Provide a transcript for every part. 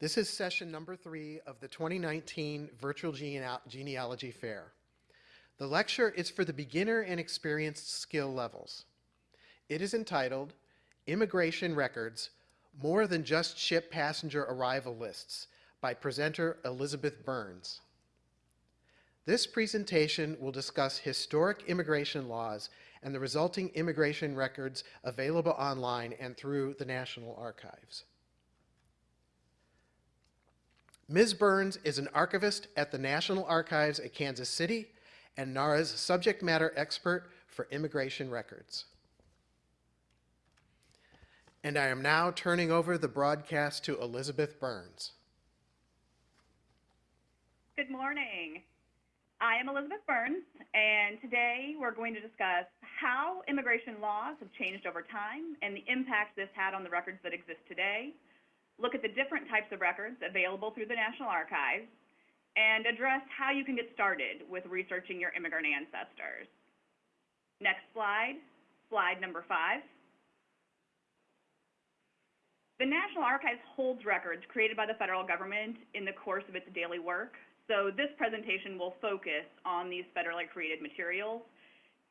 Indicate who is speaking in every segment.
Speaker 1: This is session number three of the 2019 Virtual Genea- Genealogy Fair. The lecture is for the beginner and experienced skill levels. It is entitled Immigration Records More Than Just Ship Passenger Arrival Lists by presenter Elizabeth Burns. This presentation will discuss historic immigration laws and the resulting immigration records available online and through the National Archives. Ms. Burns is an archivist at the National Archives at Kansas City and NARA's subject matter expert for immigration records. And I am now turning over the broadcast to Elizabeth Burns.
Speaker 2: Good morning. I am Elizabeth Burns, and today we're going to discuss how immigration laws have changed over time and the impact this had on the records that exist today, look at the different types of records available through the National Archives, and address how you can get started with researching your immigrant ancestors. Next slide, slide number five. The National Archives holds records created by the federal government in the course of its daily work. So this presentation will focus on these federally created materials.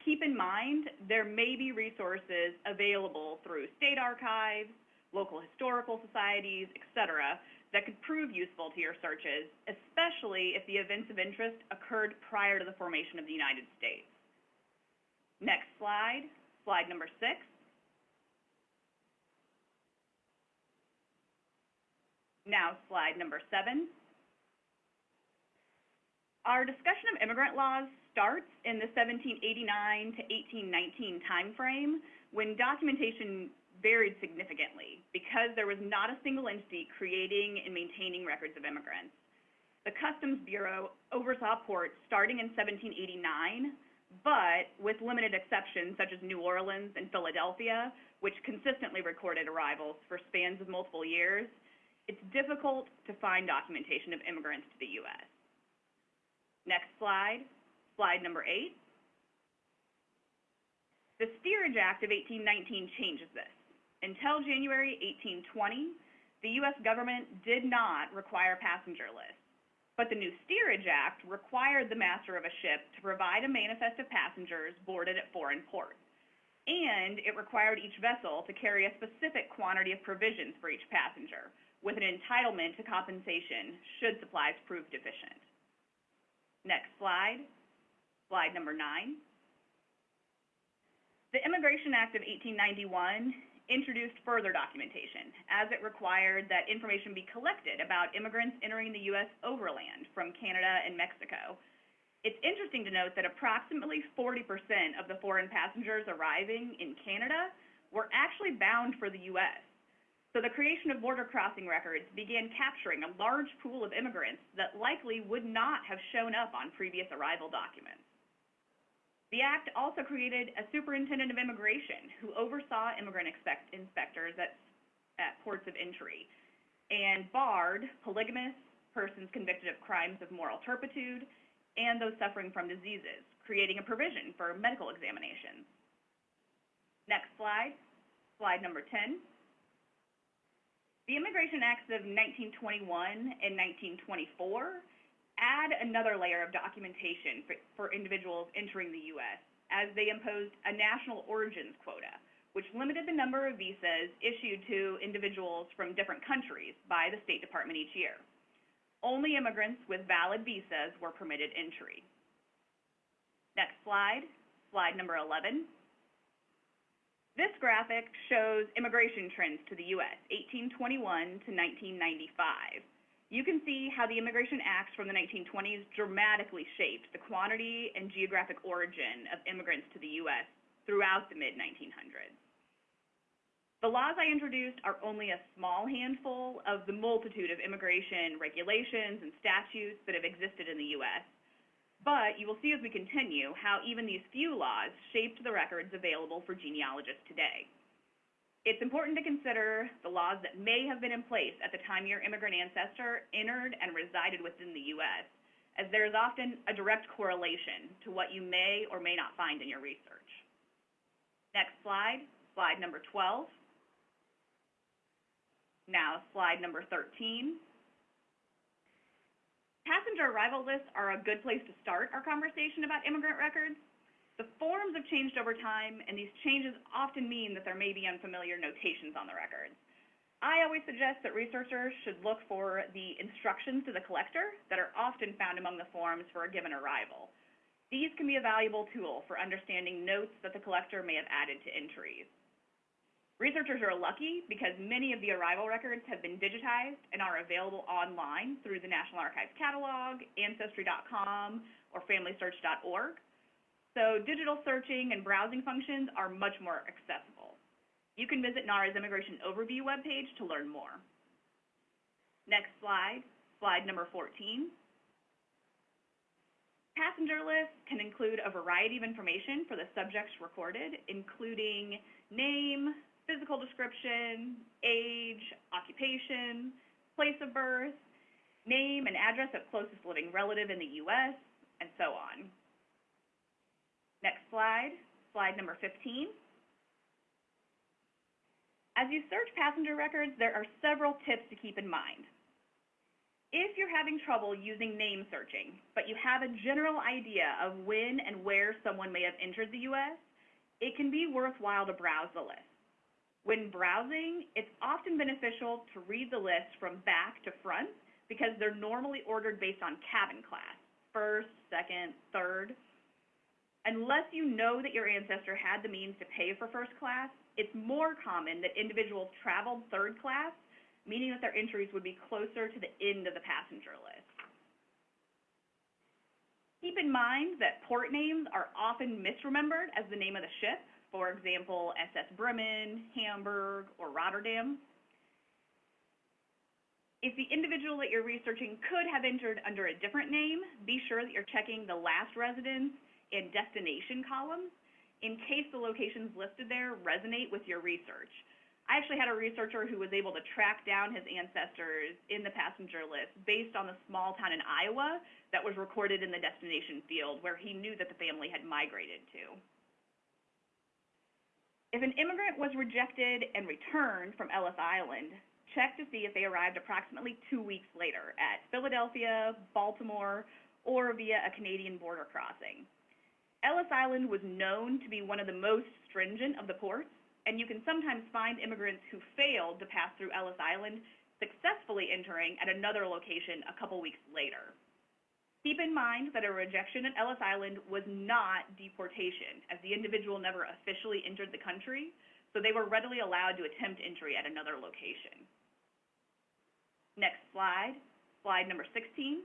Speaker 2: Keep in mind, there may be resources available through state archives, local historical societies, etc., that could prove useful to your searches, especially if the events of interest occurred prior to the formation of the United States. Next slide, slide number six. Now slide number seven. Our discussion of immigrant laws starts in the 1789 to 1819 timeframe when documentation varied significantly because there was not a single entity creating and maintaining records of immigrants. The Customs Bureau oversaw ports starting in 1789, but with limited exceptions such as New Orleans and Philadelphia, which consistently recorded arrivals for spans of multiple years, it's difficult to find documentation of immigrants to the U.S. Next slide, slide number eight. The Steerage Act of 1819 changes this. Until January 1820, the U.S. government did not require passenger lists, but the new Steerage Act required the master of a ship to provide a manifest of passengers boarded at foreign ports, and it required each vessel to carry a specific quantity of provisions for each passenger, with an entitlement to compensation should supplies prove deficient. Next slide, slide number nine. The Immigration Act of 1891 introduced further documentation, as it required that information be collected about immigrants entering the U.S. overland from Canada and Mexico. It's interesting to note that approximately 40% of the foreign passengers arriving in Canada were actually bound for the U.S. So the creation of border crossing records began capturing a large pool of immigrants that likely would not have shown up on previous arrival documents. The act also created a superintendent of immigration who oversaw immigrant expect inspectors at, at ports of entry and barred polygamists, persons convicted of crimes of moral turpitude, and those suffering from diseases, creating a provision for medical examinations. Next slide, slide number 10. The Immigration Acts of 1921 and 1924 add another layer of documentation for, for individuals entering the U.S. as they imposed a national origins quota, which limited the number of visas issued to individuals from different countries by the State Department each year. Only immigrants with valid visas were permitted entry. Next slide, slide number 11. This graphic shows immigration trends to the U.S., 1821 to 1995 you can see how the Immigration Acts from the 1920s dramatically shaped the quantity and geographic origin of immigrants to the U.S. throughout the mid-1900s. The laws I introduced are only a small handful of the multitude of immigration regulations and statutes that have existed in the U.S., but you will see as we continue how even these few laws shaped the records available for genealogists today. It's important to consider the laws that may have been in place at the time your immigrant ancestor entered and resided within the U.S., as there is often a direct correlation to what you may or may not find in your research. Next slide, slide number 12. Now, slide number 13, Passenger arrival lists are a good place to start our conversation about immigrant records. The forms have changed over time, and these changes often mean that there may be unfamiliar notations on the records. I always suggest that researchers should look for the instructions to the collector that are often found among the forms for a given arrival. These can be a valuable tool for understanding notes that the collector may have added to entries. Researchers are lucky because many of the arrival records have been digitized and are available online through the National Archives catalog, Ancestry.com, or FamilySearch.org. So digital searching and browsing functions are much more accessible. You can visit NARA's Immigration Overview webpage to learn more. Next slide, slide number 14. Passenger lists can include a variety of information for the subjects recorded, including name, physical description, age, occupation, place of birth, name and address of closest living relative in the U.S., and so on. Next slide, slide number 15. As you search passenger records, there are several tips to keep in mind. If you're having trouble using name searching, but you have a general idea of when and where someone may have entered the U.S., it can be worthwhile to browse the list. When browsing, it's often beneficial to read the list from back to front because they're normally ordered based on cabin class, first, second, third. Unless you know that your ancestor had the means to pay for first class, it's more common that individuals traveled third class, meaning that their entries would be closer to the end of the passenger list. Keep in mind that port names are often misremembered as the name of the ship, for example, SS Bremen, Hamburg, or Rotterdam. If the individual that you're researching could have entered under a different name, be sure that you're checking the last residence and destination columns in case the locations listed there resonate with your research. I actually had a researcher who was able to track down his ancestors in the passenger list based on the small town in Iowa that was recorded in the destination field where he knew that the family had migrated to. If an immigrant was rejected and returned from Ellis Island, check to see if they arrived approximately two weeks later at Philadelphia, Baltimore, or via a Canadian border crossing. Ellis Island was known to be one of the most stringent of the ports, and you can sometimes find immigrants who failed to pass through Ellis Island successfully entering at another location a couple weeks later. Keep in mind that a rejection at Ellis Island was not deportation, as the individual never officially entered the country, so they were readily allowed to attempt entry at another location. Next slide, slide number 16.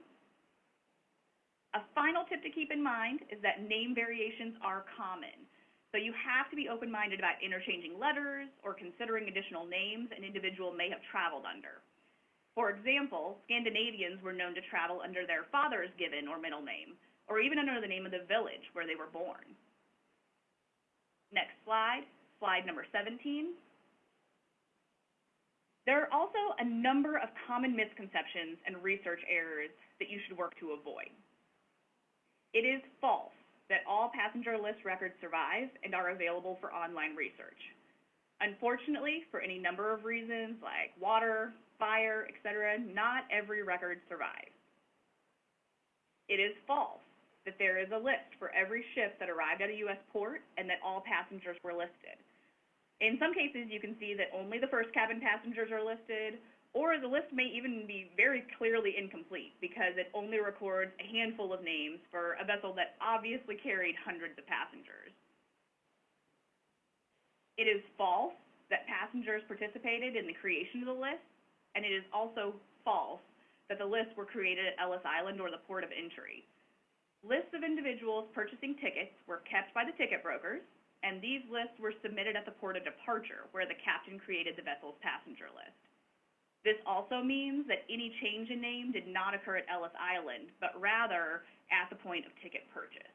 Speaker 2: A final tip to keep in mind is that name variations are common. So you have to be open-minded about interchanging letters or considering additional names an individual may have traveled under. For example, Scandinavians were known to travel under their father's given or middle name, or even under the name of the village where they were born. Next slide, slide number 17. There are also a number of common misconceptions and research errors that you should work to avoid. It is false that all passenger list records survive and are available for online research. Unfortunately, for any number of reasons like water, fire, etc., not every record survives. It is false that there is a list for every ship that arrived at a U.S. port and that all passengers were listed. In some cases, you can see that only the first cabin passengers are listed, or the list may even be very clearly incomplete because it only records a handful of names for a vessel that obviously carried hundreds of passengers. It is false that passengers participated in the creation of the list, and it is also false that the lists were created at Ellis Island or the port of entry. Lists of individuals purchasing tickets were kept by the ticket brokers, and these lists were submitted at the port of departure, where the captain created the vessel's passenger list. This also means that any change in name did not occur at Ellis Island, but rather at the point of ticket purchase.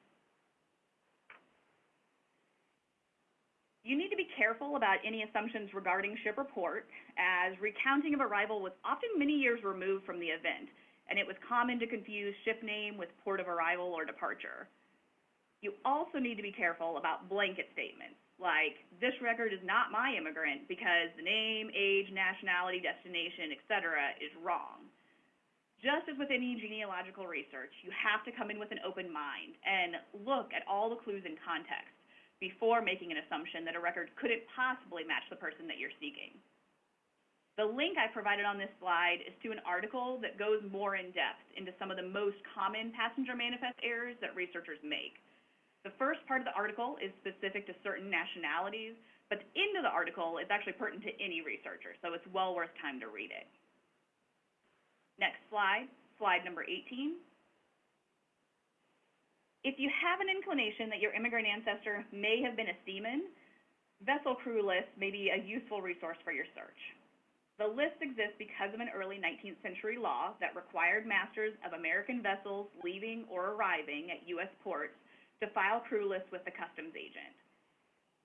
Speaker 2: You need to be careful about any assumptions regarding ship or port, as recounting of arrival was often many years removed from the event, and it was common to confuse ship name with port of arrival or departure. You also need to be careful about blanket statements like this record is not my immigrant because the name, age, nationality, destination, etc. is wrong. Just as with any genealogical research, you have to come in with an open mind and look at all the clues and context before making an assumption that a record couldn't possibly match the person that you're seeking. The link I provided on this slide is to an article that goes more in depth into some of the most common passenger manifest errors that researchers make. The first part of the article is specific to certain nationalities, but the end of the article is actually pertinent to any researcher, so it's well worth time to read it. Next slide, slide number 18. If you have an inclination that your immigrant ancestor may have been a seaman, vessel crew lists may be a useful resource for your search. The list exists because of an early 19th century law that required masters of American vessels leaving or arriving at U.S. ports to file crew lists with the customs agent.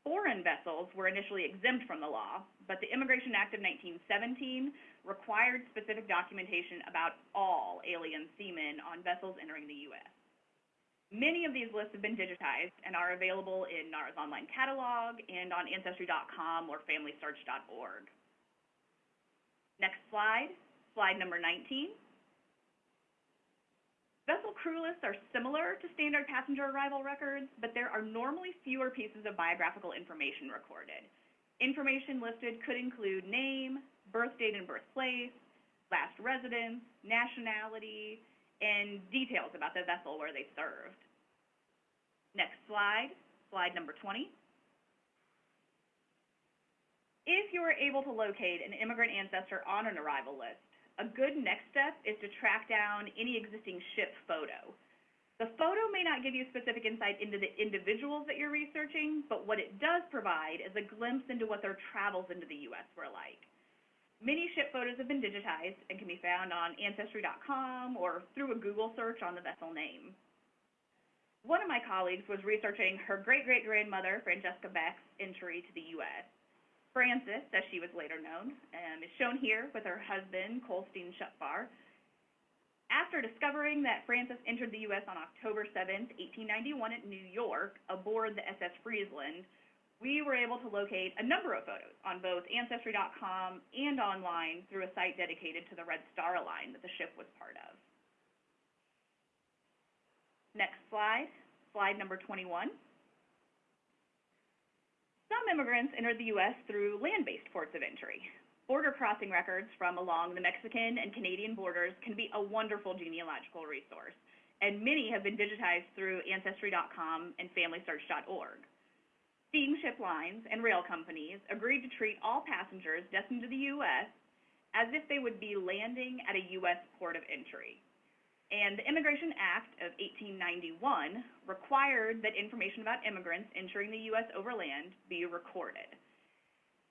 Speaker 2: Foreign vessels were initially exempt from the law, but the Immigration Act of 1917 required specific documentation about all alien seamen on vessels entering the U.S. Many of these lists have been digitized and are available in NARA's online catalog and on Ancestry.com or FamilySearch.org. Next slide, slide number 19. Vessel crew lists are similar to standard passenger arrival records, but there are normally fewer pieces of biographical information recorded. Information listed could include name, birth date and birthplace, last residence, nationality, and details about the vessel where they served. Next slide, slide number 20. If you are able to locate an immigrant ancestor on an arrival list, a good next step is to track down any existing ship photo. The photo may not give you specific insight into the individuals that you're researching, but what it does provide is a glimpse into what their travels into the U.S. were like. Many ship photos have been digitized and can be found on Ancestry.com or through a Google search on the vessel name. One of my colleagues was researching her great-great-grandmother, Francesca Beck's entry to the U.S. Frances, as she was later known, um, is shown here with her husband, Colstein Schupfar. After discovering that Frances entered the U.S. on October 7, 1891 at New York aboard the SS Friesland, we were able to locate a number of photos on both Ancestry.com and online through a site dedicated to the Red Star Line that the ship was part of. Next slide, slide number 21. Some immigrants entered the U.S. through land-based ports of entry. Border crossing records from along the Mexican and Canadian borders can be a wonderful genealogical resource, and many have been digitized through Ancestry.com and FamilySearch.org. Steamship lines and rail companies agreed to treat all passengers destined to the U.S. as if they would be landing at a U.S. port of entry. And the Immigration Act of 1891 required that information about immigrants entering the U.S. overland be recorded.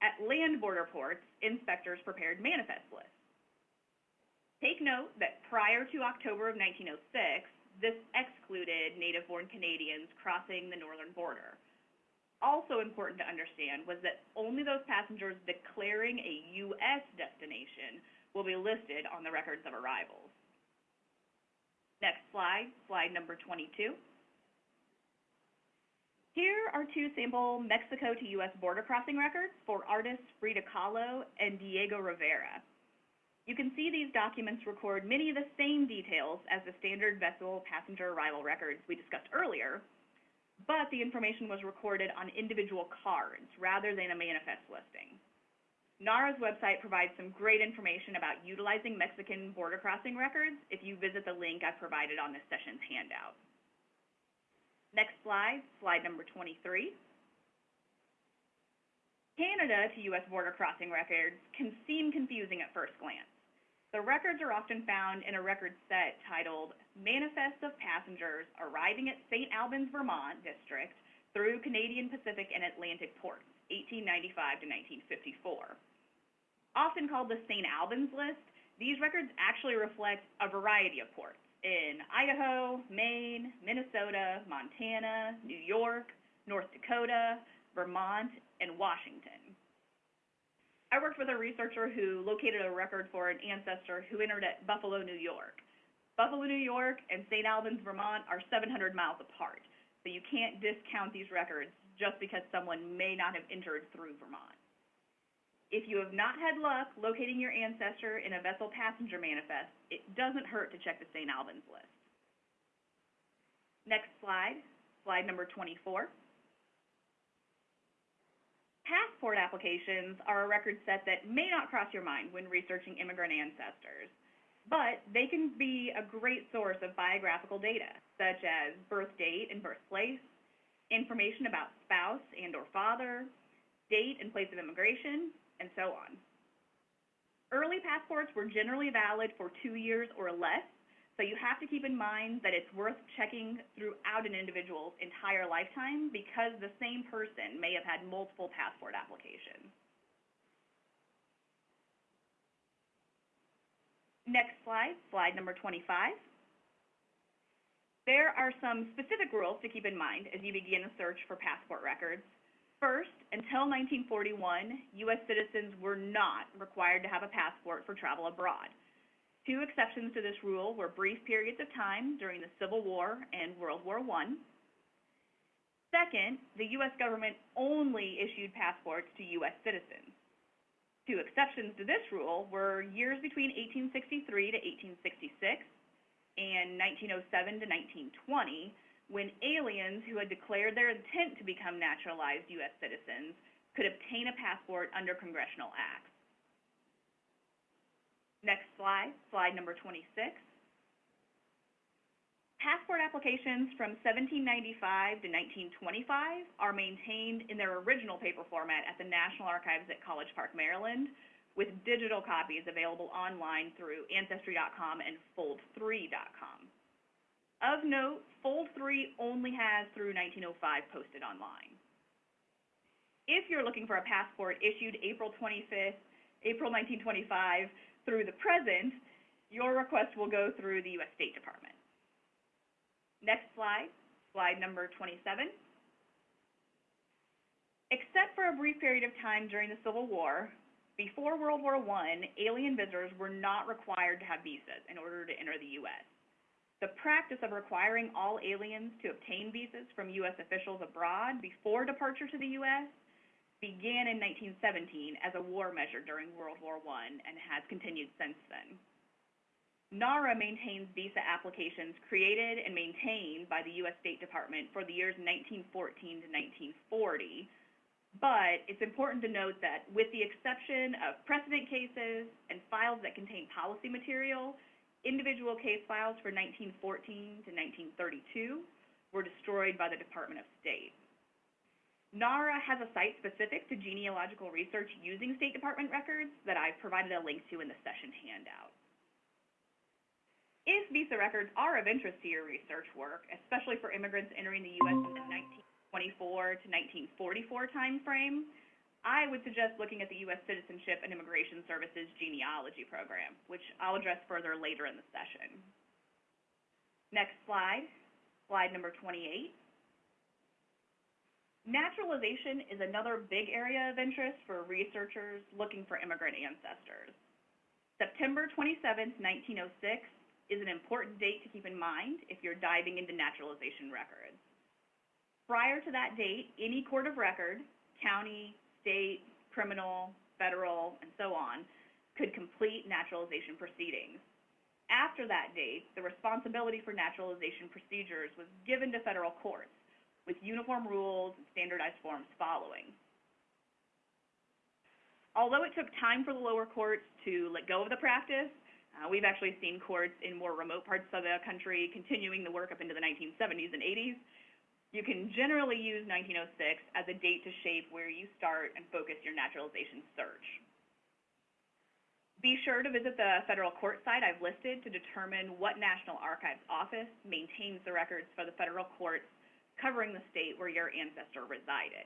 Speaker 2: At land border ports, inspectors prepared manifest lists. Take note that prior to October of 1906, this excluded native-born Canadians crossing the northern border. Also important to understand was that only those passengers declaring a U.S. destination will be listed on the records of arrivals. Next slide, slide number 22. Here are two sample Mexico to U.S. border crossing records for artists Frida Kahlo and Diego Rivera. You can see these documents record many of the same details as the standard vessel passenger arrival records we discussed earlier, but the information was recorded on individual cards rather than a manifest listing. NARA's website provides some great information about utilizing Mexican border crossing records if you visit the link I provided on this session's handout. Next slide, slide number 23. Canada to U.S. border crossing records can seem confusing at first glance. The records are often found in a record set titled Manifest of Passengers Arriving at St. Albans, Vermont District through Canadian Pacific and Atlantic Ports, 1895 to 1954 often called the St. Albans list, these records actually reflect a variety of ports in Idaho, Maine, Minnesota, Montana, New York, North Dakota, Vermont, and Washington. I worked with a researcher who located a record for an ancestor who entered at Buffalo, New York. Buffalo, New York and St. Albans, Vermont are 700 miles apart, so you can't discount these records just because someone may not have entered through Vermont. If you have not had luck locating your ancestor in a vessel passenger manifest, it doesn't hurt to check the St. Albans list. Next slide, slide number 24. Passport applications are a record set that may not cross your mind when researching immigrant ancestors, but they can be a great source of biographical data, such as birth date and birthplace, information about spouse and or father, date and place of immigration, and so on. Early passports were generally valid for two years or less, so you have to keep in mind that it's worth checking throughout an individual's entire lifetime because the same person may have had multiple passport applications. Next slide, slide number 25. There are some specific rules to keep in mind as you begin a search for passport records. First, until 1941, U.S. citizens were not required to have a passport for travel abroad. Two exceptions to this rule were brief periods of time during the Civil War and World War I. Second, the U.S. government only issued passports to U.S. citizens. Two exceptions to this rule were years between 1863 to 1866 and 1907 to 1920, when aliens who had declared their intent to become naturalized U.S. citizens could obtain a passport under congressional acts. Next slide, slide number 26. Passport applications from 1795 to 1925 are maintained in their original paper format at the National Archives at College Park, Maryland, with digital copies available online through Ancestry.com and Fold3.com. Of note, Fold3 only has through 1905 posted online. If you're looking for a passport issued April 25th, April 1925, through the present, your request will go through the U.S. State Department. Next slide, slide number 27. Except for a brief period of time during the Civil War, before World War I, alien visitors were not required to have visas in order to enter the U.S. The practice of requiring all aliens to obtain visas from U.S. officials abroad before departure to the U.S began in 1917 as a war measure during World War I and has continued since then. NARA maintains visa applications created and maintained by the U.S. State Department for the years 1914 to 1940, but it's important to note that with the exception of precedent cases and files that contain policy material, individual case files for 1914 to 1932 were destroyed by the Department of State. NARA has a site specific to genealogical research using State Department records that I've provided a link to in the session handout. If visa records are of interest to your research work, especially for immigrants entering the U.S. in the 1924 to 1944 timeframe, I would suggest looking at the U.S. Citizenship and Immigration Services genealogy program, which I'll address further later in the session. Next slide, slide number 28. Naturalization is another big area of interest for researchers looking for immigrant ancestors. September 27, 1906 is an important date to keep in mind if you're diving into naturalization records. Prior to that date, any court of record, county, state, criminal, federal, and so on, could complete naturalization proceedings. After that date, the responsibility for naturalization procedures was given to federal courts, with uniform rules and standardized forms following. Although it took time for the lower courts to let go of the practice, uh, we've actually seen courts in more remote parts of the country continuing the work up into the 1970s and 80s. You can generally use 1906 as a date to shape where you start and focus your naturalization search. Be sure to visit the federal court site I've listed to determine what National Archives office maintains the records for the federal courts covering the state where your ancestor resided.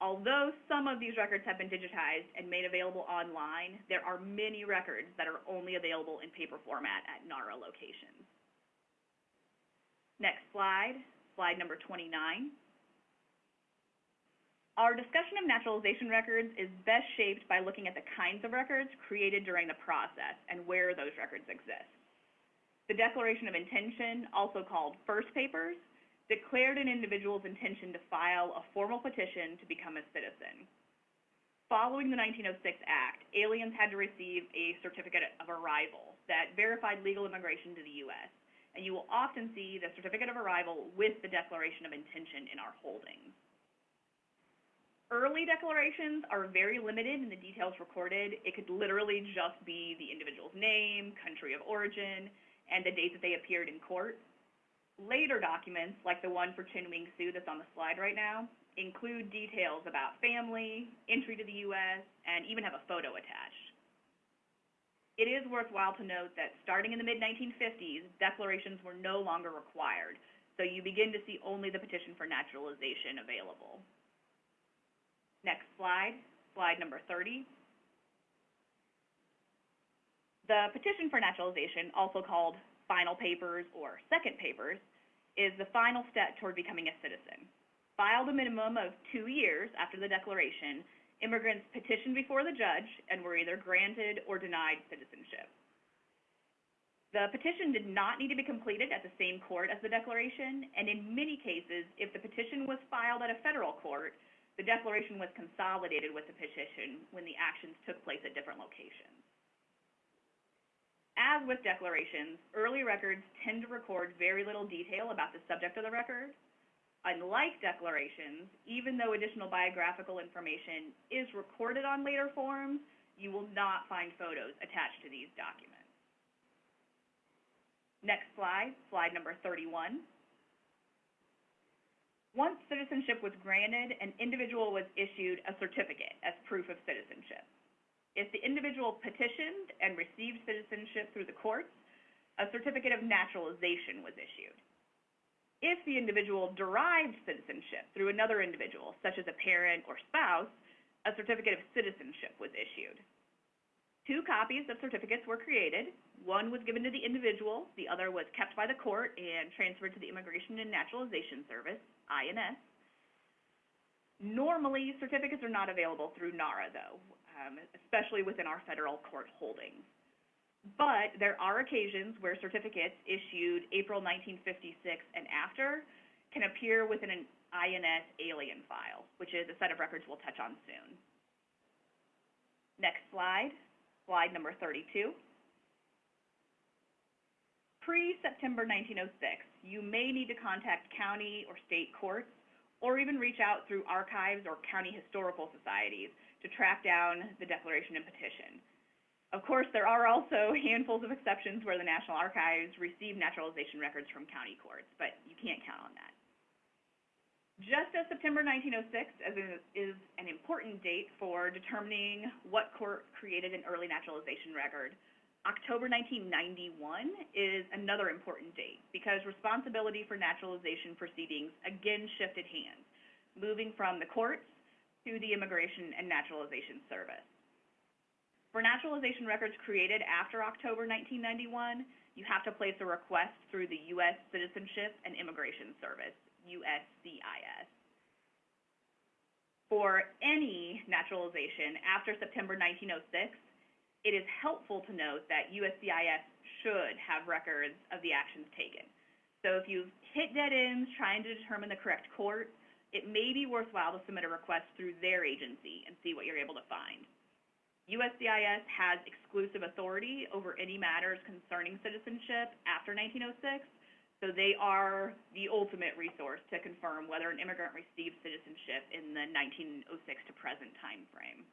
Speaker 2: Although some of these records have been digitized and made available online, there are many records that are only available in paper format at NARA locations. Next slide, slide number 29. Our discussion of naturalization records is best shaped by looking at the kinds of records created during the process and where those records exist. The Declaration of Intention, also called first papers, declared an individual's intention to file a formal petition to become a citizen. Following the 1906 Act, aliens had to receive a certificate of arrival that verified legal immigration to the U.S., and you will often see the certificate of arrival with the declaration of intention in our holdings. Early declarations are very limited in the details recorded. It could literally just be the individual's name, country of origin, and the date that they appeared in court. Later documents, like the one for Chin Wing Sue that's on the slide right now, include details about family, entry to the U.S., and even have a photo attached. It is worthwhile to note that starting in the mid-1950s, declarations were no longer required, so you begin to see only the petition for naturalization available. Next slide, slide number 30. The petition for naturalization, also called final papers or second papers, is the final step toward becoming a citizen. Filed a minimum of two years after the declaration, immigrants petitioned before the judge and were either granted or denied citizenship. The petition did not need to be completed at the same court as the declaration, and in many cases, if the petition was filed at a federal court, the declaration was consolidated with the petition when the actions took place at different locations. As with declarations, early records tend to record very little detail about the subject of the record. Unlike declarations, even though additional biographical information is recorded on later forms, you will not find photos attached to these documents. Next slide, slide number 31. Once citizenship was granted, an individual was issued a certificate as proof of citizenship. If the individual petitioned and received citizenship through the courts, a certificate of naturalization was issued. If the individual derived citizenship through another individual, such as a parent or spouse, a certificate of citizenship was issued. Two copies of certificates were created. One was given to the individual, the other was kept by the court and transferred to the Immigration and Naturalization Service, INS. Normally, certificates are not available through NARA, though, um, especially within our federal court holdings. But there are occasions where certificates issued April 1956 and after can appear within an INS alien file, which is a set of records we'll touch on soon. Next slide, slide number 32. Pre-September 1906, you may need to contact county or state courts or even reach out through archives or county historical societies to track down the declaration and petition. Of course, there are also handfuls of exceptions where the National Archives receive naturalization records from county courts, but you can't count on that. Just as September 1906 is an important date for determining what court created an early naturalization record, October 1991 is another important date because responsibility for naturalization proceedings again shifted hands, moving from the courts to the Immigration and Naturalization Service. For naturalization records created after October 1991, you have to place a request through the U.S. Citizenship and Immigration Service, USCIS. For any naturalization after September 1906, it is helpful to note that USCIS should have records of the actions taken. So if you've hit dead ends trying to determine the correct court, it may be worthwhile to submit a request through their agency and see what you're able to find. USCIS has exclusive authority over any matters concerning citizenship after 1906, so they are the ultimate resource to confirm whether an immigrant received citizenship in the 1906 to present time frame.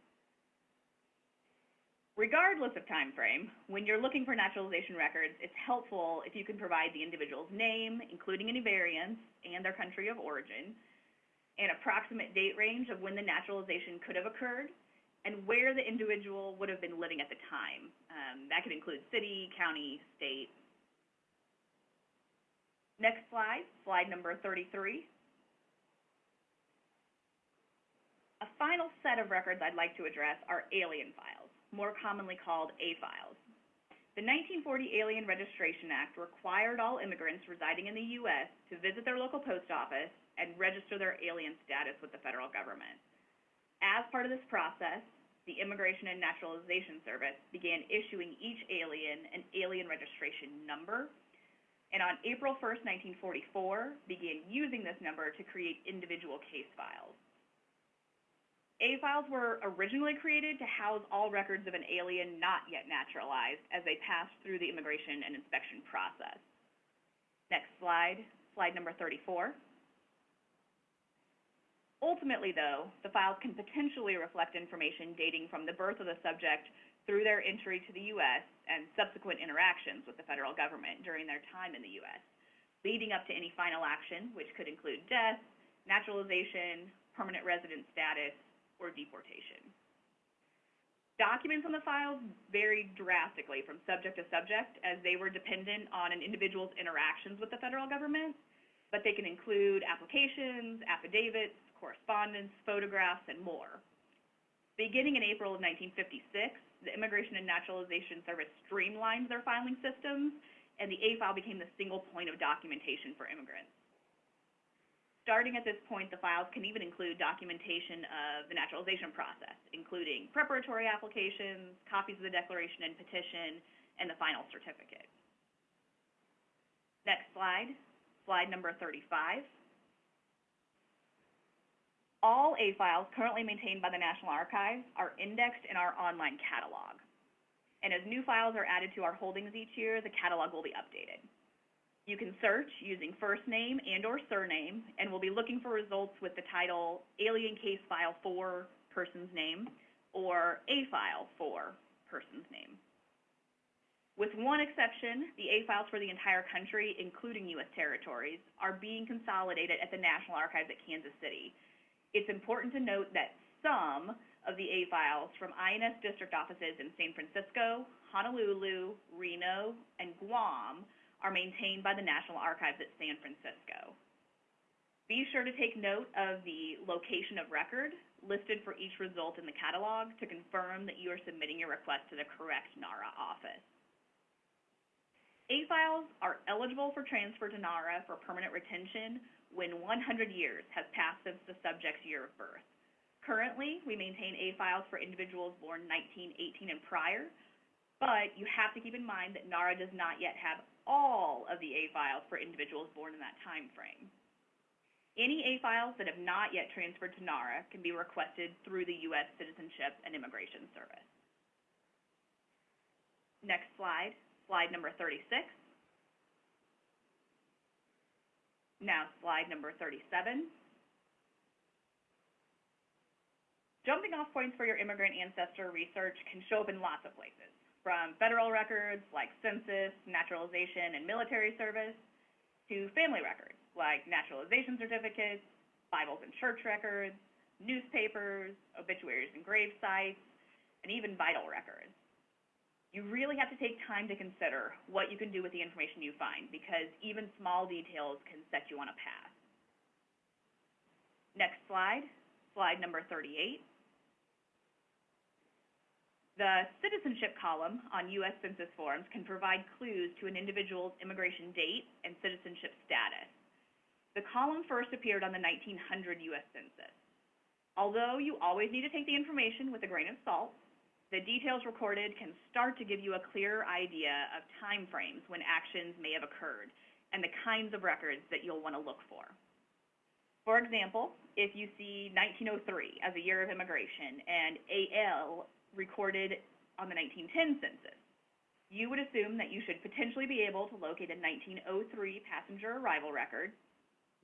Speaker 2: Regardless of time frame, when you're looking for naturalization records, it's helpful if you can provide the individual's name, including any variants, and their country of origin, an approximate date range of when the naturalization could have occurred, and where the individual would have been living at the time. Um, that could include city, county, state. Next slide, slide number 33. A final set of records I'd like to address are alien files more commonly called A-files. The 1940 Alien Registration Act required all immigrants residing in the U.S. to visit their local post office and register their alien status with the federal government. As part of this process, the Immigration and Naturalization Service began issuing each alien an alien registration number, and on April 1st, 1944, began using this number to create individual case files. A files were originally created to house all records of an alien not yet naturalized as they passed through the immigration and inspection process. Next slide, slide number 34. Ultimately, though, the files can potentially reflect information dating from the birth of the subject through their entry to the U.S. and subsequent interactions with the federal government during their time in the U.S., leading up to any final action, which could include death, naturalization, permanent resident status, or deportation. Documents on the files varied drastically from subject to subject as they were dependent on an individual's interactions with the federal government, but they can include applications, affidavits, correspondence, photographs, and more. Beginning in April of 1956, the Immigration and Naturalization Service streamlined their filing systems, and the A file became the single point of documentation for immigrants. Starting at this point, the files can even include documentation of the naturalization process, including preparatory applications, copies of the declaration and petition, and the final certificate. Next slide, slide number 35. All A files currently maintained by the National Archives are indexed in our online catalog. And as new files are added to our holdings each year, the catalog will be updated. You can search using first name and or surname, and we'll be looking for results with the title Alien Case File 4, person's name, or A File 4, person's name. With one exception, the A files for the entire country, including U.S. territories, are being consolidated at the National Archives at Kansas City. It's important to note that some of the A files from INS district offices in San Francisco, Honolulu, Reno, and Guam are maintained by the National Archives at San Francisco. Be sure to take note of the location of record listed for each result in the catalog to confirm that you are submitting your request to the correct NARA office. A files are eligible for transfer to NARA for permanent retention when 100 years has passed since the subject's year of birth. Currently, we maintain A files for individuals born 1918 and prior, but you have to keep in mind that NARA does not yet have all of the A files for individuals born in that time frame. Any A files that have not yet transferred to NARA can be requested through the U.S. Citizenship and Immigration Service. Next slide, slide number 36. Now slide number 37. Jumping off points for your immigrant ancestor research can show up in lots of places from federal records like census, naturalization, and military service, to family records like naturalization certificates, Bibles and church records, newspapers, obituaries and grave sites, and even vital records. You really have to take time to consider what you can do with the information you find because even small details can set you on a path. Next slide, slide number 38. The citizenship column on U.S. Census forms can provide clues to an individual's immigration date and citizenship status. The column first appeared on the 1900 U.S. Census. Although you always need to take the information with a grain of salt, the details recorded can start to give you a clearer idea of time frames when actions may have occurred and the kinds of records that you'll want to look for. For example, if you see 1903 as a year of immigration and AL recorded on the 1910 census. You would assume that you should potentially be able to locate a 1903 passenger arrival record,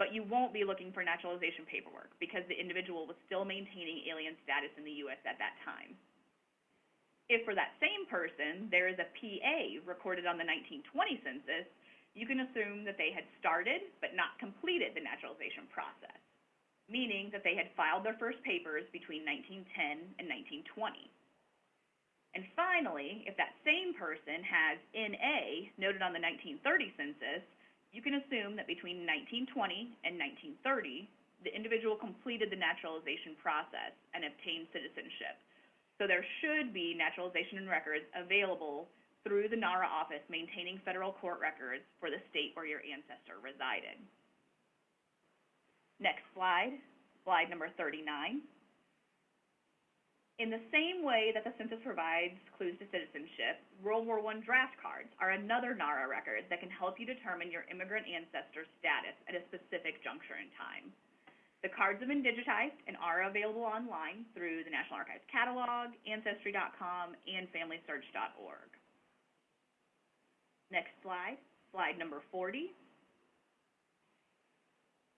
Speaker 2: but you won't be looking for naturalization paperwork because the individual was still maintaining alien status in the U.S. at that time. If for that same person there is a PA recorded on the 1920 census, you can assume that they had started but not completed the naturalization process, meaning that they had filed their first papers between 1910 and 1920. And finally, if that same person has NA noted on the 1930 census, you can assume that between 1920 and 1930, the individual completed the naturalization process and obtained citizenship. So there should be naturalization records available through the NARA office maintaining federal court records for the state where your ancestor resided. Next slide, slide number 39. In the same way that the census provides clues to citizenship, World War I draft cards are another NARA record that can help you determine your immigrant ancestor status at a specific juncture in time. The cards have been digitized and are available online through the National Archives catalog, Ancestry.com, and FamilySearch.org. Next slide, slide number 40.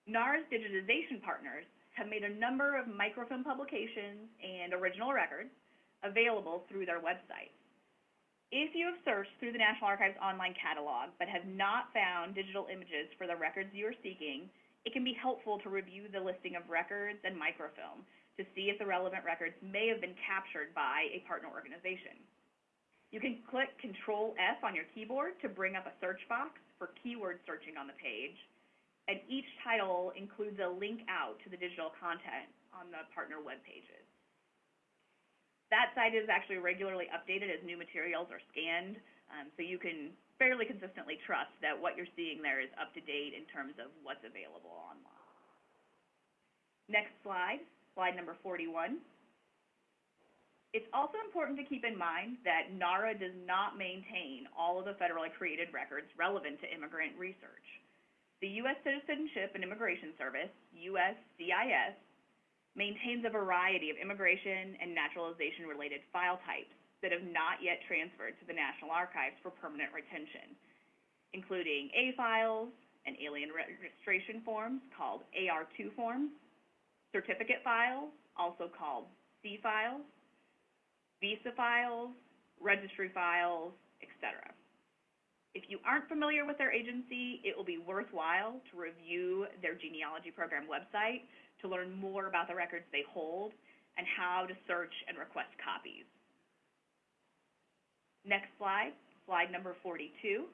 Speaker 2: NARA's digitization partners have made a number of microfilm publications and original records available through their website. If you have searched through the National Archives online catalog but have not found digital images for the records you are seeking, it can be helpful to review the listing of records and microfilm to see if the relevant records may have been captured by a partner organization. You can click Control F on your keyboard to bring up a search box for keyword searching on the page, and each title includes a link out to the digital content on the partner web pages. That site is actually regularly updated as new materials are scanned, Um, so you can fairly consistently trust that what you're seeing there is up to date in terms of what's available online. Next slide, slide number 41. It's also important to keep in mind that NARA does not maintain all of the federally created records relevant to immigrant research. The U.S. Citizenship and Immigration Service, USCIS, maintains a variety of immigration and naturalization related file types that have not yet transferred to the National Archives for permanent retention, including A files and alien registration forms called AR2 forms, certificate files, also called C files, visa files, registry files, etc. If you aren't familiar with their agency, it will be worthwhile to review their genealogy program website to learn more about the records they hold and how to search and request copies. Next slide, slide number 42.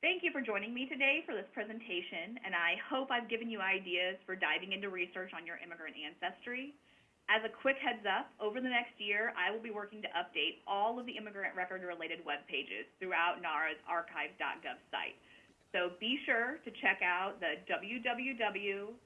Speaker 2: Thank you for joining me today for this presentation, and I hope I've given you ideas for diving into research on your immigrant ancestry. As a quick heads up, over the next year, I will be working to update all of the immigrant record related web pages throughout NARA's archive.gov site. So be sure to check out the www.archive.gov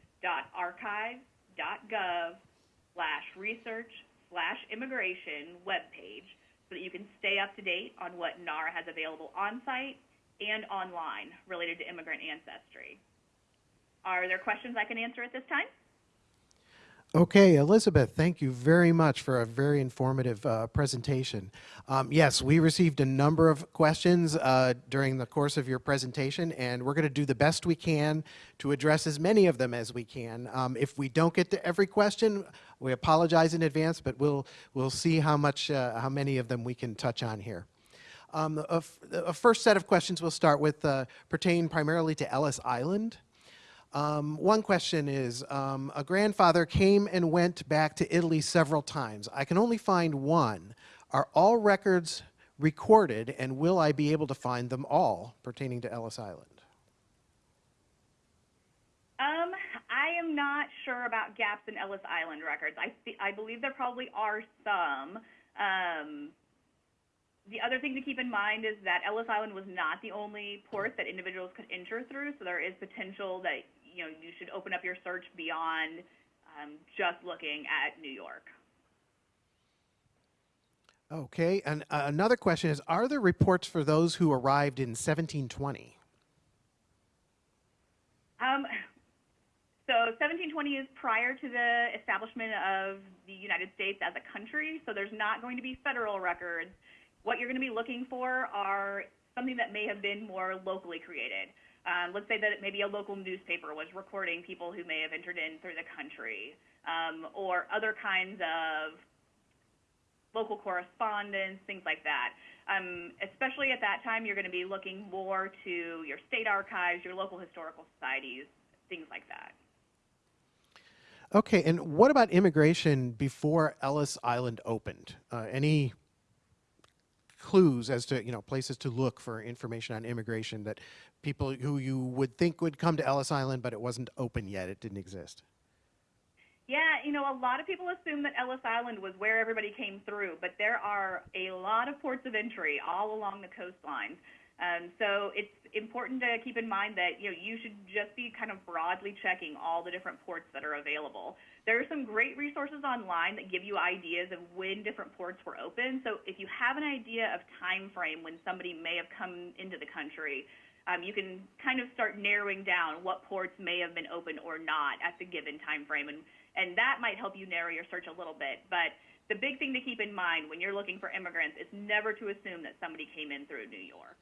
Speaker 2: slash research slash immigration webpage so that you can stay up to date on what NARA has available on site and online related to immigrant ancestry. Are there questions I can answer at this time?
Speaker 1: Okay, Elizabeth, thank you very much for a very informative uh, presentation. Um, yes, we received a number of questions uh, during the course of your presentation, and we're going to do the best we can to address as many of them as we can. Um, if we don't get to every question, we apologize in advance, but we'll, we'll see how, much, uh, how many of them we can touch on here. Um, a, first set of questions we'll start with uh, pertain primarily to Ellis Island. Um, one question is, um, a grandfather came and went back to Italy several times. I can only find one. Are all records recorded and will I be able to find them all pertaining to Ellis Island?
Speaker 2: Um, I am not sure about gaps in Ellis Island records. I, I believe there probably are some. Um, the other thing to keep in mind is that Ellis Island was not the only port that individuals could enter through, so there is potential that you know, you should open up your search beyond um, just looking at New York.
Speaker 1: Okay, and uh, another question is, are there reports for those who arrived in 1720?
Speaker 2: Um, so 1720 is prior to the establishment of the United States as a country, so there's not going to be federal records. What you're going to be looking for are something that may have been more locally created. Um, let's say that maybe a local newspaper was recording people who may have entered in through the country, um, or other kinds of local correspondence, things like that. Um, especially at that time, you're going to be looking more to your state archives, your local historical societies, things like that.
Speaker 1: Okay, and what about immigration before Ellis Island opened? Uh, any clues as to you know places to look for information on immigration that people who you would think would come to Ellis Island, but it wasn't open yet. It didn't exist.
Speaker 2: Yeah, you know, a lot of people assume that Ellis Island was where everybody came through, but there are a lot of ports of entry all along the coastline. Um, so it's important to keep in mind that you know you should just be kind of broadly checking all the different ports that are available. There are some great resources online that give you ideas of when different ports were open. So if you have an idea of time frame when somebody may have come into the country, um, you can kind of start narrowing down what ports may have been open or not at the given time frame, and and that might help you narrow your search a little bit. But the big thing to keep in mind when you're looking for immigrants is never to assume that somebody came in through New York.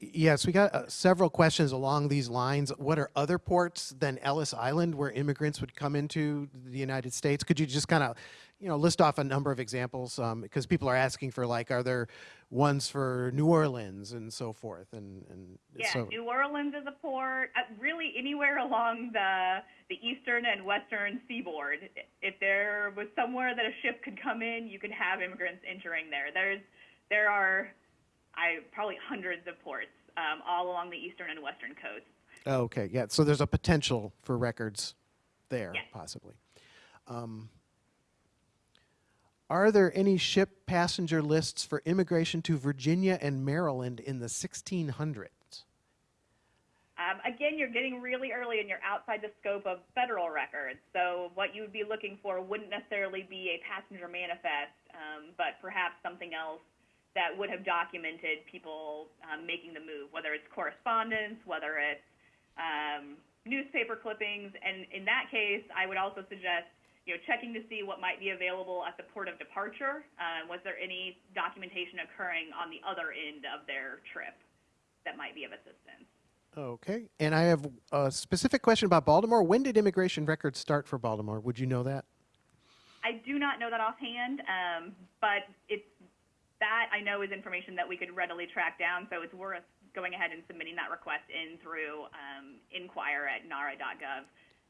Speaker 1: Yes, we got uh, several questions along these lines. What are other ports than Ellis Island where immigrants would come into the United States? Could you just kind of, you know, list off a number of examples? Um, because people are asking for like, are there ones for New Orleans and so forth? And, and
Speaker 2: Yeah,
Speaker 1: so,
Speaker 2: New Orleans is a port. Uh, really, anywhere along the the eastern and western seaboard. If there was somewhere that a ship could come in, you could have immigrants entering there. There's there are, I probably hundreds of ports um, all along the eastern and western coasts.
Speaker 1: okay, yeah. So there's a potential for records there,
Speaker 2: Yes.
Speaker 1: possibly. Um, are there any ship passenger lists for immigration to Virginia and Maryland in the 1600s?
Speaker 2: Um, again, you're getting really early and you're outside the scope of federal records. So what you would be looking for wouldn't necessarily be a passenger manifest, um, but perhaps something else that would have documented people um, making the move, whether it's correspondence, whether it's um, newspaper clippings. And in that case, I would also suggest you know, checking to see what might be available at the port of departure. Uh, was there any documentation occurring on the other end of their trip that might be of assistance?
Speaker 1: Okay, and I have a specific question about Baltimore. When did immigration records start for Baltimore? Would you know that?
Speaker 2: I do not know that offhand, um, but it's that I know is information that we could readily track down. So it's worth going ahead and submitting that request in through um, inquire at nara.gov,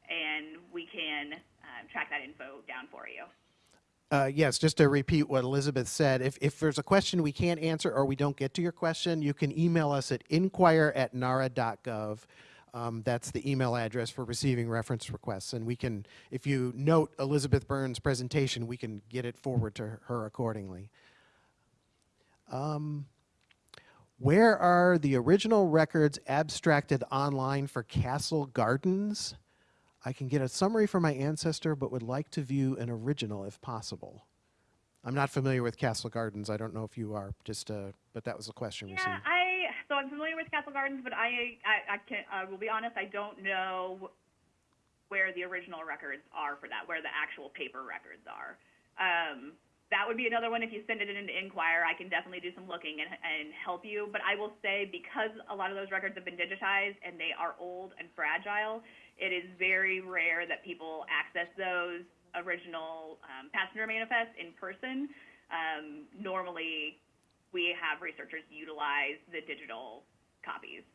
Speaker 2: and we can um, track that info down for you.
Speaker 1: Uh, yes, just to repeat what Elizabeth said, if, if there's a question we can't answer or we don't get to your question, you can email us at inquire at nara.gov. Um, that's the email address for receiving reference requests. And we can, if you note Elizabeth Burnes' presentation, we can get it forward to her accordingly. Um, where are the original records abstracted online for Castle Gardens? I can get a summary for my ancestor, but would like to view an original if possible. I'm not familiar with Castle Gardens. I don't know if you are. Just, uh, but that was a question
Speaker 2: Yeah. I so I'm familiar with Castle Gardens, but I I, I can I will be honest, I don't know where the original records are for that, where the actual paper records are. Um, that would be another one. If you send it in to Inquire, I can definitely do some looking and, and help you. But I will say, because a lot of those records have been digitized and they are old and fragile, it is very rare that people access those original um, passenger manifests in person. Um, normally, we have researchers utilize the digital copies.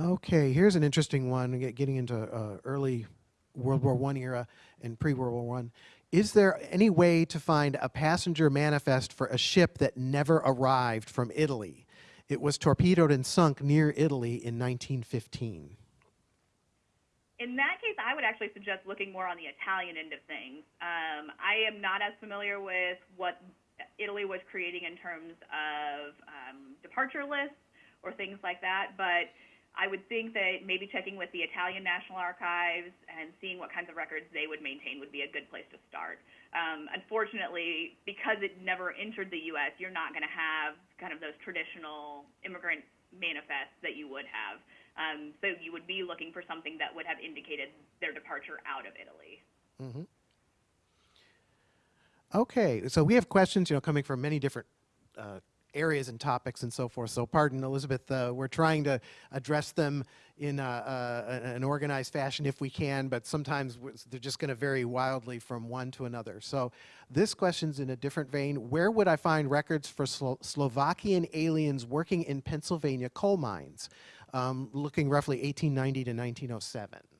Speaker 1: Okay, here's an interesting one. Getting into uh, early World War One era and pre-World War One. Is there any way to find a passenger manifest for a ship that never arrived from Italy? It was torpedoed and sunk near Italy in 1915.
Speaker 2: In that case, I would actually suggest looking more on the Italian end of things. Um, I am not as familiar with what Italy was creating in terms of um, departure lists or things like that, but I would think that maybe checking with the Italian National Archives and seeing what kinds of records they would maintain would be a good place to start. Um, unfortunately, because it never entered the U.S., you're not going to have kind of those traditional immigrant manifests that you would have. Um, so you would be looking for something that would have indicated their departure out of Italy.
Speaker 1: Okay, so we have questions, you know, coming from many different uh, areas and topics and so forth. So, pardon, Elizabeth, uh, we're trying to address them in uh, uh, an organized fashion if we can, but sometimes they're just going to vary wildly from one to another. So, this question's in a different vein. Where would I find records for Slo- Slovakian aliens working in Pennsylvania coal mines, um, looking roughly 1890 to 1907?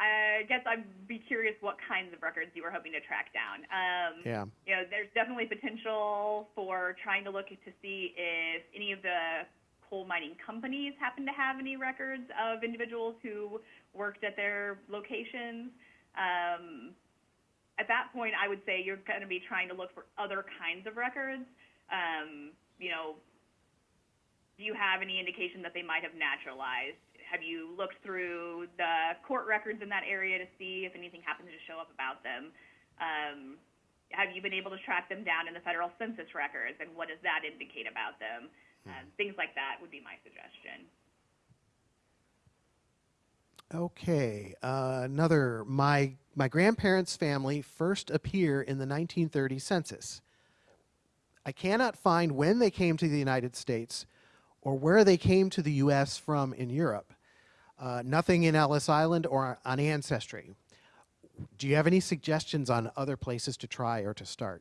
Speaker 2: I guess I'd be curious what kinds of records you were hoping to track down. Um,
Speaker 1: Yeah.
Speaker 2: you know, there's definitely potential for trying to look to see if any of the coal mining companies happen to have any records of individuals who worked at their locations. Um, at that point, I would say you're going to be trying to look for other kinds of records. Um, you know, do you have any indication that they might have naturalized? Have you looked through the court records in that area to see if anything happens to show up about them? Um, have you been able to track them down in the federal census records, and what does that indicate about them? Um, things like that would be my suggestion.
Speaker 1: Okay, uh, another. My my grandparents' family first appear in the 1930 census. I cannot find when they came to the United States or where they came to the U.S. from in Europe. Uh, nothing in Ellis Island or on Ancestry. Do you have any suggestions on other places to try or to start?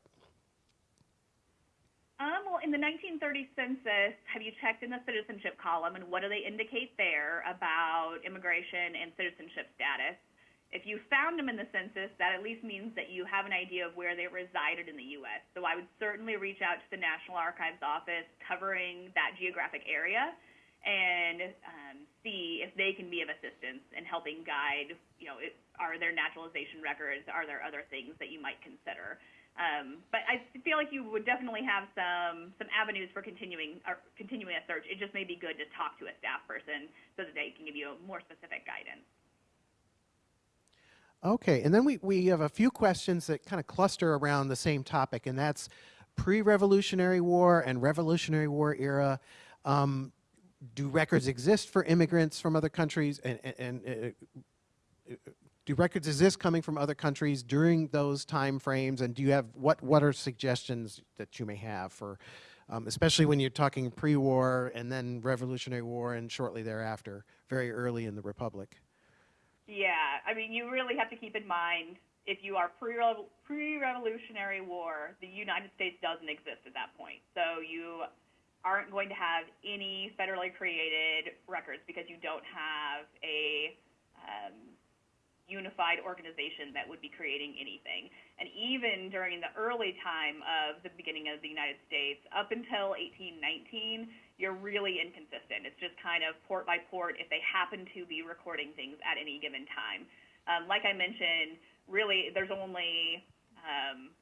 Speaker 2: Um, well, in the 1930 census, have you checked in the citizenship column, and what do they indicate there about immigration and citizenship status? If you found them in the census, that at least means that you have an idea of where they resided in the U.S. So I would certainly reach out to the National Archives office covering that geographic area and um, see if they can be of assistance in helping guide, you know, it, are there naturalization records? Are there other things that you might consider? Um, but I feel like you would definitely have some some avenues for continuing or continuing a search. It just may be good to talk to a staff person so that they can give you more specific guidance.
Speaker 1: Okay, and then we, we have a few questions that kind of cluster around the same topic, and that's pre-Revolutionary War and Revolutionary War era. Um, do records exist for immigrants from other countries, and, and, and uh, do records exist coming from other countries during those time frames? And do you have what what are suggestions that you may have for, um, especially when you're talking pre-war and then Revolutionary War and shortly thereafter, very early in the Republic?
Speaker 2: Yeah, I mean, you really have to keep in mind if you are pre pre-Revolutionary War, the United States doesn't exist at that point. So you aren't going to have any federally created records because you don't have a um, unified organization that would be creating anything. And even during the early time of the beginning of the United States, up until 1819, you're really inconsistent. It's just kind of port by port if they happen to be recording things at any given time. Um, like I mentioned, really, there's only um,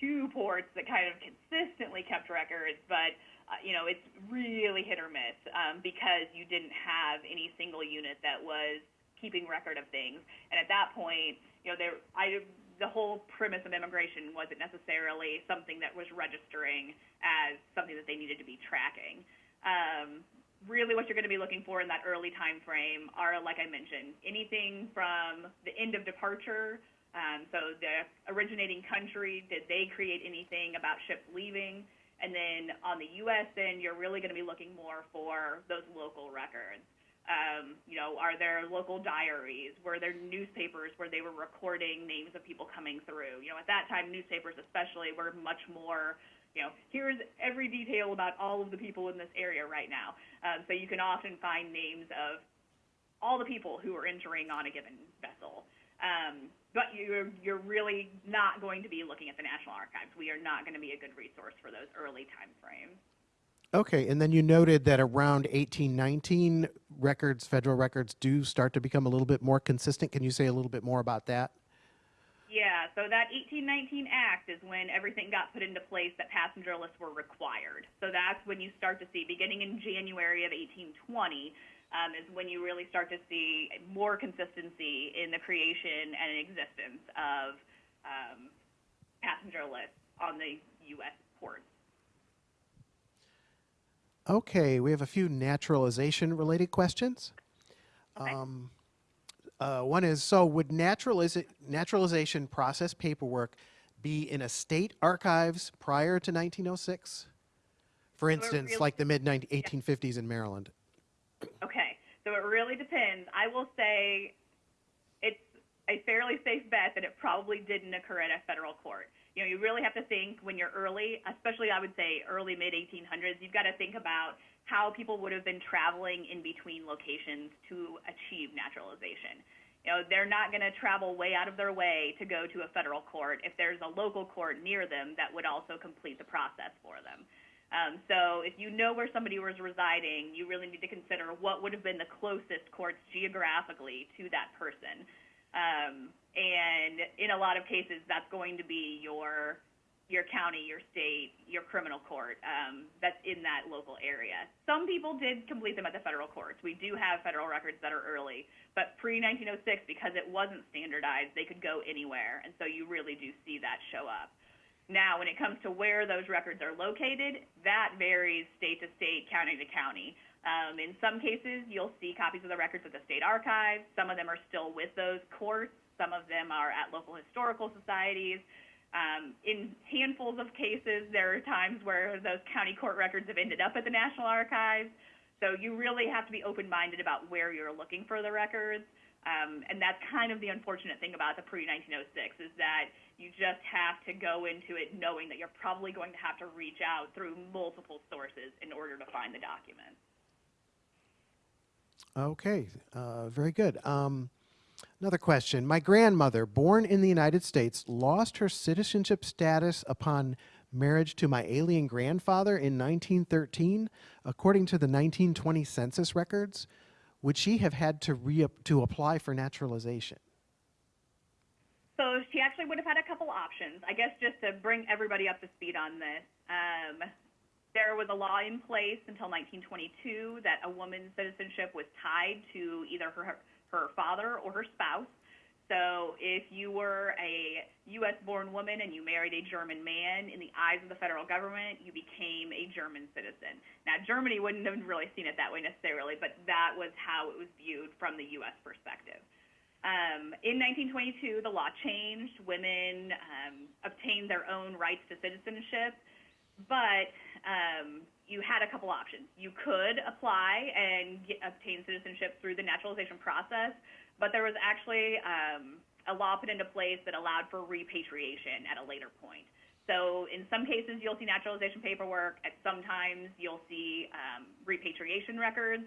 Speaker 2: two ports that kind of consistently kept records, but uh, you know it's really hit or miss um, because you didn't have any single unit that was keeping record of things. And at that point, you know, there, I, the whole premise of immigration wasn't necessarily something that was registering as something that they needed to be tracking. Um, really, what you're going to be looking for in that early time frame are, like I mentioned, anything from the end of departure. Um, so the originating country, did they create anything about ships leaving? And then on the U.S. end, you're really going to be looking more for those local records. Um, you know, are there local diaries? Were there newspapers where they were recording names of people coming through? You know, at that time, newspapers especially were much more, you know, here's every detail about all of the people in this area right now. Um, so you can often find names of all the people who are entering on a given vessel. Um, but you're, you're really not going to be looking at the National Archives. We are not going to be a good resource for those early time frames.
Speaker 1: Okay, and then you noted that around 1819, records, federal records, do start to become a little bit more consistent. Can you say a little bit more about that?
Speaker 2: Yeah, so that 1819 Act is when everything got put into place that passenger lists were required. So that's when you start to see, beginning in January of 1820, um, is when you really start to see more consistency in the creation and existence of um, passenger lists on the U.S. ports.
Speaker 1: Okay, we have a few naturalization related questions.
Speaker 2: Okay.
Speaker 1: Um, uh, one is so would naturaliza- naturalization process paperwork be in a state archives prior to 1906? For instance,
Speaker 2: really-
Speaker 1: like the mid 1850s in Maryland.
Speaker 2: Okay, so it really depends. I will say it's a fairly safe bet that it probably didn't occur at a federal court. You know, you really have to think when you're early, especially I would say early mid 1800s, you've got to think about how people would have been traveling in between locations to achieve naturalization. You know, they're not going to travel way out of their way to go to a federal court if there's a local court near them that would also complete the process for them. Um, so if you know where somebody was residing, you really need to consider what would have been the closest courts geographically to that person. Um, and in a lot of cases, that's going to be your your county, your state, your criminal court um, that's in that local area. Some people did complete them at the federal courts. We do have federal records that are early, but pre 1906, because it wasn't standardized, they could go anywhere, and so you really do see that show up. Now, when it comes to where those records are located, that varies state to state, county to county. Um, in some cases, you'll see copies of the records at the state archives. Some of them are still with those courts. Some of them are at local historical societies. Um, in handfuls of cases, there are times where those county court records have ended up at the National Archives. So you really have to be open-minded about where you're looking for the records. Um, and that's kind of the unfortunate thing about the pre-1906 is that you just have to go into it knowing that you're probably going to have to reach out through multiple sources in order to find the documents.
Speaker 1: Okay, uh, very good. Um, another question. My grandmother, born in the United States, lost her citizenship status upon marriage to my alien grandfather in 1913, according to the 1920 census records. Would she have had to re to apply for naturalization?
Speaker 2: So she actually would have had a couple options. I guess just to bring everybody up to speed on this. Um, there was a law in place until 1922 that a woman's citizenship was tied to either her, her father or her spouse. So if you were a U.S. born woman and you married a German man, in the eyes of the federal government, you became a German citizen. Now, Germany wouldn't have really seen it that way necessarily, but that was how it was viewed from the U.S. perspective. Um, in 1922, the law changed. Women um, obtained their own rights to citizenship, but um, you had a couple options. You could apply and get, obtain citizenship through the naturalization process, but there was actually um, a law put into place that allowed for repatriation at a later point. So in some cases, you'll see naturalization paperwork. At sometimes, you'll see um, repatriation records.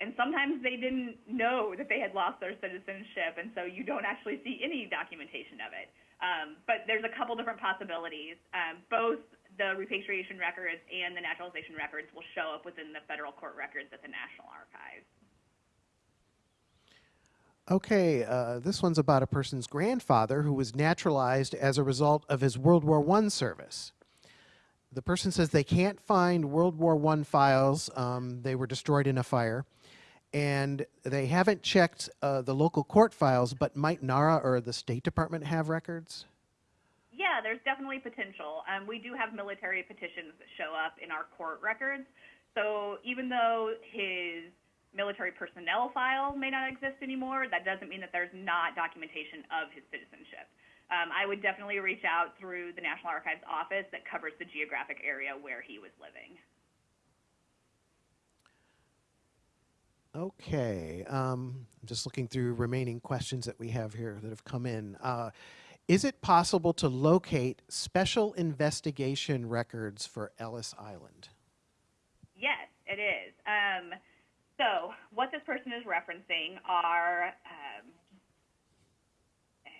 Speaker 2: And sometimes they didn't know that they had lost their citizenship, and so you don't actually see any documentation of it. Um, but there's a couple different possibilities. Um, both the repatriation records and the naturalization records will show up within the federal court records at the National Archives.
Speaker 1: Okay, uh, this one's about a person's grandfather who was naturalized as a result of his World War I service. The person says they can't find World War I files. Um, they were destroyed in a fire. And they haven't checked uh, the local court files, but might NARA or the State Department have records?
Speaker 2: Yeah, there's definitely potential. Um, we do have military petitions that show up in our court records. So even though his military personnel file may not exist anymore, that doesn't mean that there's not documentation of his citizenship. Um, I would definitely reach out through the National Archives office that covers the geographic area where he was living.
Speaker 1: Okay, um, I'm just looking through remaining questions that we have here that have come in. Uh, is it possible to locate special investigation records for Ellis Island?
Speaker 2: Yes, it is. Um, so what this person is referencing are um, uh,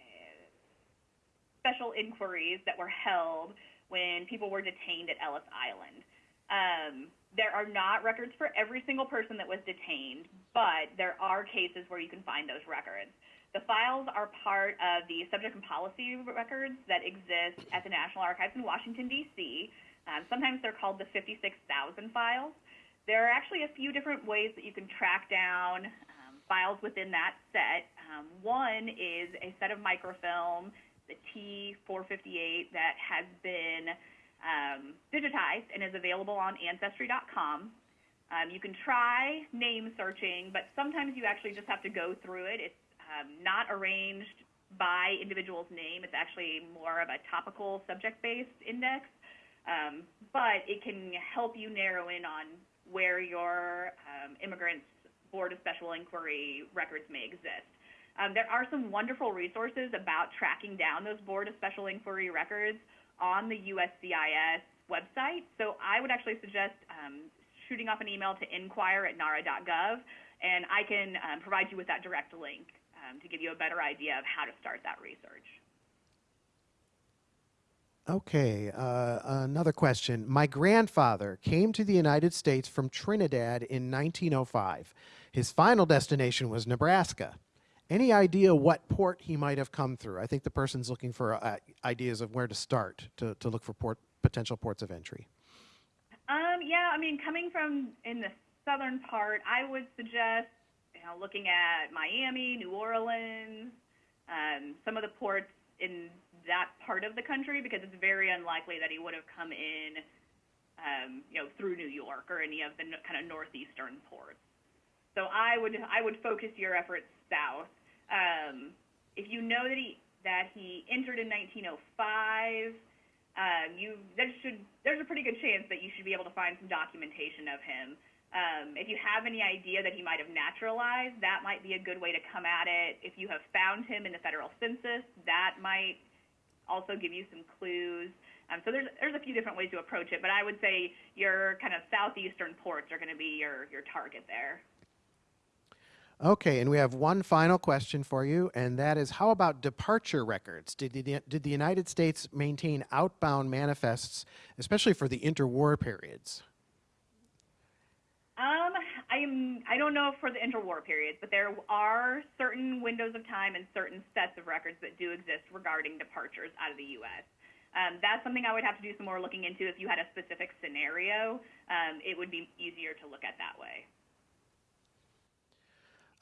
Speaker 2: special inquiries that were held when people were detained at Ellis Island. Um, there are not records for every single person that was detained, but there are cases where you can find those records. The files are part of the subject and policy records that exist at the National Archives in Washington, D.C. Um, sometimes they're called the 56,000 files. There are actually a few different ways that you can track down um, files within that set. Um, one is a set of microfilm, the T458, that has been um, digitized and is available on Ancestry.com. Um, you can try name searching, but sometimes you actually just have to go through it. It's um, not arranged by individual's name. It's actually more of a topical subject-based index, um, but it can help you narrow in on where your um, immigrants board of special inquiry records may exist. Um, there are some wonderful resources about tracking down those board of special inquiry records on the USCIS website. So I would actually suggest um, shooting off an email to inquire at nara.gov, and I can um, provide you with that direct link um, to give you a better idea of how to start that research.
Speaker 1: Okay, uh, another question. My grandfather came to the United States from Trinidad in 1905. His final destination was Nebraska. Any idea what port he might have come through? I think the person's looking for uh, ideas of where to start to, to look for port, potential ports of entry.
Speaker 2: Um, yeah, I mean, coming from in the southern part, I would suggest, you know, looking at Miami, New Orleans, um, some of the ports in that part of the country, because it's very unlikely that he would have come in, um, you know, through New York or any of the kind of northeastern ports. So I would I would focus your efforts south. Um, if you know that he that he entered in 1905 um, you there should there's a pretty good chance that you should be able to find some documentation of him. Um, if you have any idea that he might have naturalized, that might be a good way to come at it. If you have found him in the federal census, that might also give you some clues. Um, so there's there's a few different ways to approach it, but I would say your kind of southeastern ports are going to be your your target there.
Speaker 1: Okay, and we have one final question for you, and that is how about departure records? Did the, did the United States maintain outbound manifests, especially for the interwar periods?
Speaker 2: Um, I am. I don't know for the interwar periods, but there are certain windows of time and certain sets of records that do exist regarding departures out of the U.S. Um, that's something I would have to do some more looking into. If you had a specific scenario, um, it would be easier to look at that way.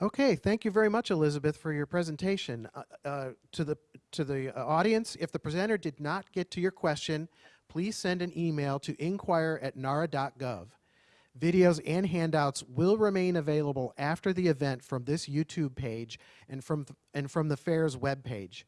Speaker 1: Okay, thank you very much, Elizabeth, for your presentation. Uh, uh, to the to the uh, audience, if the presenter did not get to your question, please send an email to inquire at nara.gov. Videos and handouts will remain available after the event from this YouTube page and from and from the fair's webpage.